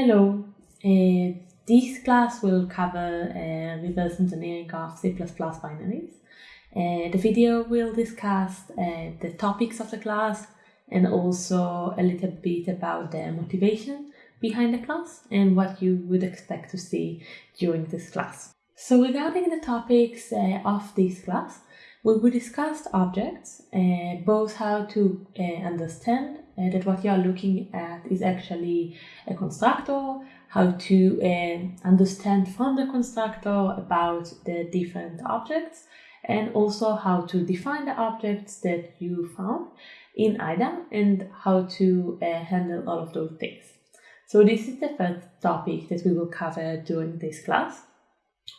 Hello, uh, this class will cover uh, reverse engineering of C++ binaries. Uh, the video will discuss the topics of the class and also a little bit about the motivation behind the class and what you would expect to see during this class. So regarding the topics of this class, we will discuss objects, both how to understand uh, that what you are looking at is actually a constructor, how to uh, understand from the constructor about the different objects, and also how to define the objects that you found in IDA and how to uh, handle all of those things. So this is the first topic that we will cover during this class.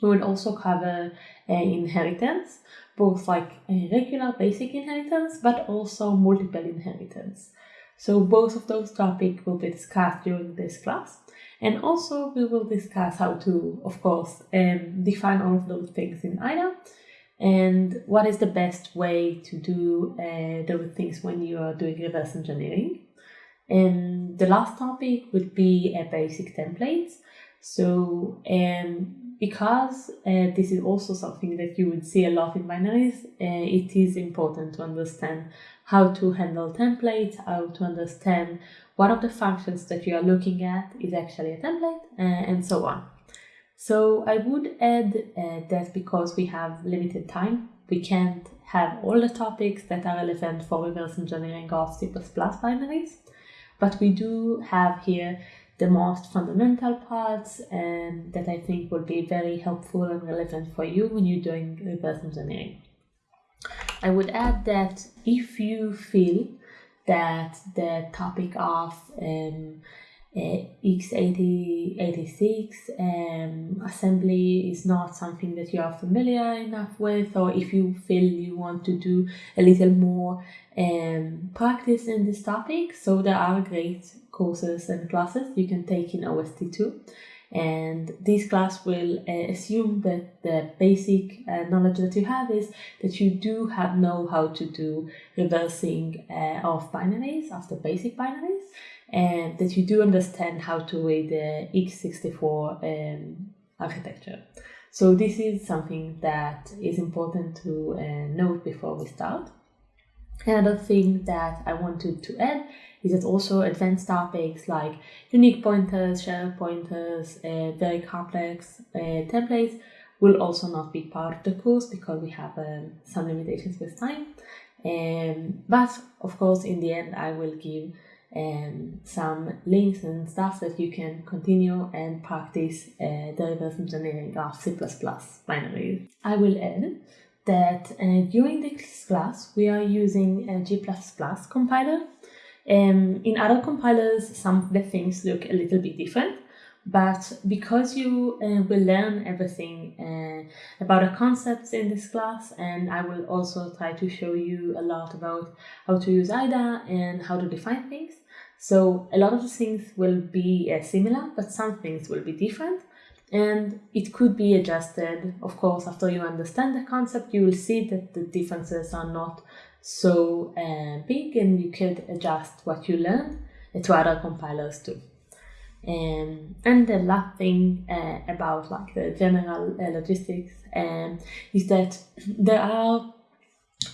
We will also cover uh, inheritance, both like a regular basic inheritance, but also multiple inheritance. So both of those topics will be discussed during this class. And also we will discuss how to, of course, um, define all of those things in IDA and what is the best way to do uh, those things when you are doing reverse engineering. And the last topic would be a basic templates. So um, because uh, this is also something that you would see a lot in binaries, uh, it is important to understand how to handle templates, how to understand what of the functions that you are looking at is actually a template, uh, and so on. So I would add uh, that because we have limited time, we can't have all the topics that are relevant for reverse engineering of C++ binaries, but we do have here the most fundamental parts and that I think will be very helpful and relevant for you when you're doing reverse engineering. I would add that if you feel that the topic of um, x86 um, assembly is not something that you are familiar enough with or if you feel you want to do a little more um, practice in this topic. So there are great courses and classes you can take in OST2 and this class will uh, assume that the basic uh, knowledge that you have is that you do have know how to do reversing uh, of binaries, of the basic binaries, and that you do understand how to read the x64 um, architecture. So this is something that is important to uh, note before we start. Another thing that I wanted to add is that also advanced topics like unique pointers, shared pointers, uh, very complex uh, templates will also not be part of the course because we have um, some limitations with time. Um, but of course, in the end, I will give um, some links and stuff that you can continue and practice uh, the reverse engineering of C++ binaries. I will add that uh, during this class we are using a G++ compiler um, in other compilers, some of the things look a little bit different, but because you uh, will learn everything uh, about the concepts in this class, and I will also try to show you a lot about how to use IDA and how to define things. So a lot of things will be uh, similar, but some things will be different. And it could be adjusted, of course, after you understand the concept, you will see that the differences are not so uh, big and you could adjust what you learned to other compilers too. Um, and the last thing uh, about like the general uh, logistics um, is that there are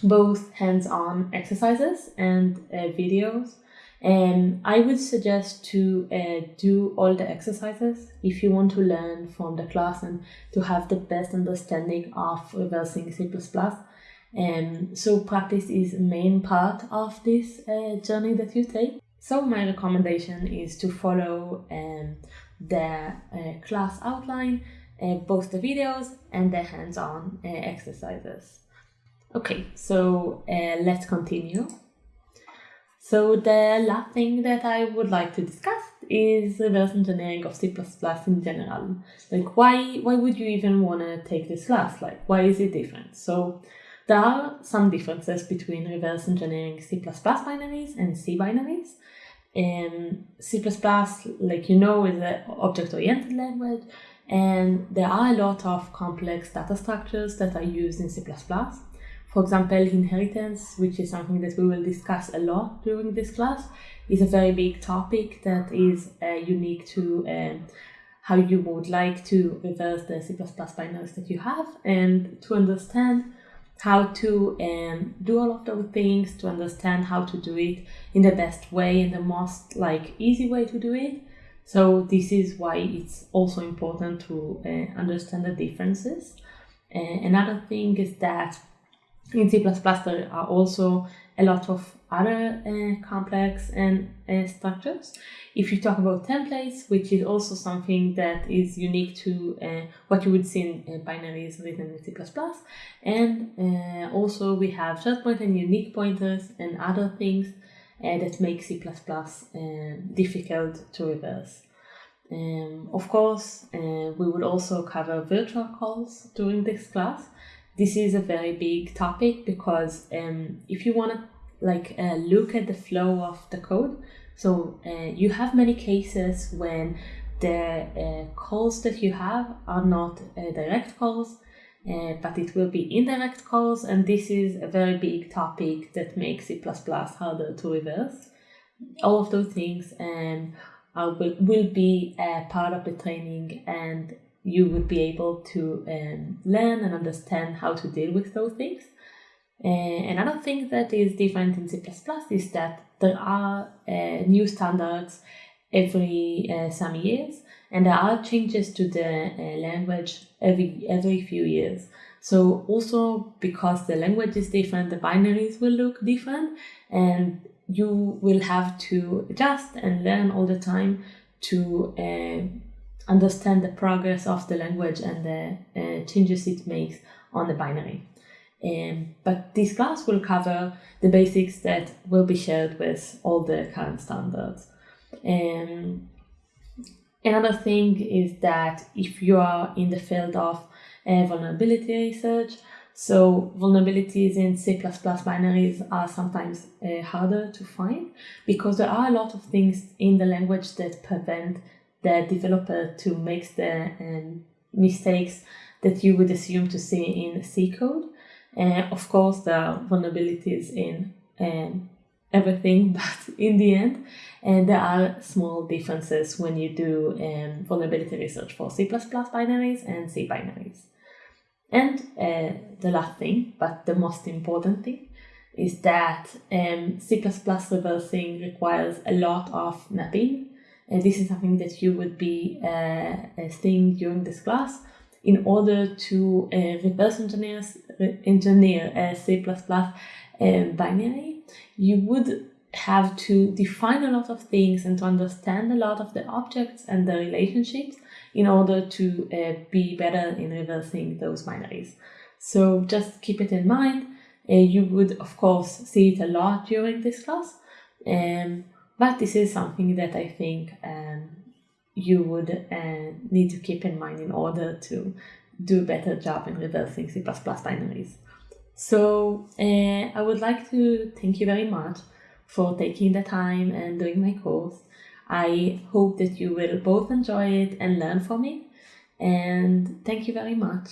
both hands-on exercises and uh, videos and I would suggest to uh, do all the exercises if you want to learn from the class and to have the best understanding of reversing C++. Um, so practice is a main part of this uh, journey that you take. So my recommendation is to follow um, the uh, class outline, uh, both the videos and the hands-on uh, exercises. Okay, so uh, let's continue. So the last thing that I would like to discuss is reverse engineering of C++ in general. Like why why would you even want to take this class? Like why is it different? So there are some differences between reverse engineering C++ binaries and C binaries. And C++, like you know, is an object-oriented language, and there are a lot of complex data structures that are used in C++. For example, inheritance, which is something that we will discuss a lot during this class, is a very big topic that is uh, unique to um, how you would like to reverse the C++ binaries that you have and to understand how to um, do all of those things, to understand how to do it in the best way and the most like easy way to do it. So this is why it's also important to uh, understand the differences. Uh, another thing is that in C++ there are also a lot of other uh, complex and uh, structures. If you talk about templates, which is also something that is unique to uh, what you would see in uh, binaries written in C++, and uh, also we have short point and unique pointers and other things uh, that make C++ difficult to reverse. Um, of course, we would also cover virtual calls during this class. This is a very big topic because um, if you want to like uh, look at the flow of the code. So uh, you have many cases when the uh, calls that you have are not uh, direct calls, uh, but it will be indirect calls, and this is a very big topic that makes C++ harder to reverse. All of those things um, are, will, will be part of the training, and you would be able to um, learn and understand how to deal with those things. Uh, another thing that is different in C++ is that there are uh, new standards every uh, some years and there are changes to the uh, language every every few years. So also because the language is different, the binaries will look different and you will have to adjust and learn all the time to uh, understand the progress of the language and the uh, changes it makes on the binary. Um, but this class will cover the basics that will be shared with all the current standards. Um, another thing is that if you are in the field of uh, vulnerability research, so vulnerabilities in C++ binaries are sometimes uh, harder to find because there are a lot of things in the language that prevent the developer to make the um, mistakes that you would assume to see in C code. Uh, of course, there are vulnerabilities in um, everything, but in the end, uh, there are small differences when you do um, vulnerability research for C++ binaries and C binaries. And uh, the last thing, but the most important thing, is that um, C++ reversing requires a lot of mapping. And this is something that you would be uh, seeing during this class in order to uh, reverse engineer, engineer a C++ um, binary, you would have to define a lot of things and to understand a lot of the objects and the relationships in order to uh, be better in reversing those binaries. So just keep it in mind. Uh, you would, of course, see it a lot during this class, um, but this is something that I think um, you would uh, need to keep in mind in order to do a better job in reversing C++ binaries. So uh, I would like to thank you very much for taking the time and doing my course. I hope that you will both enjoy it and learn from it. And thank you very much.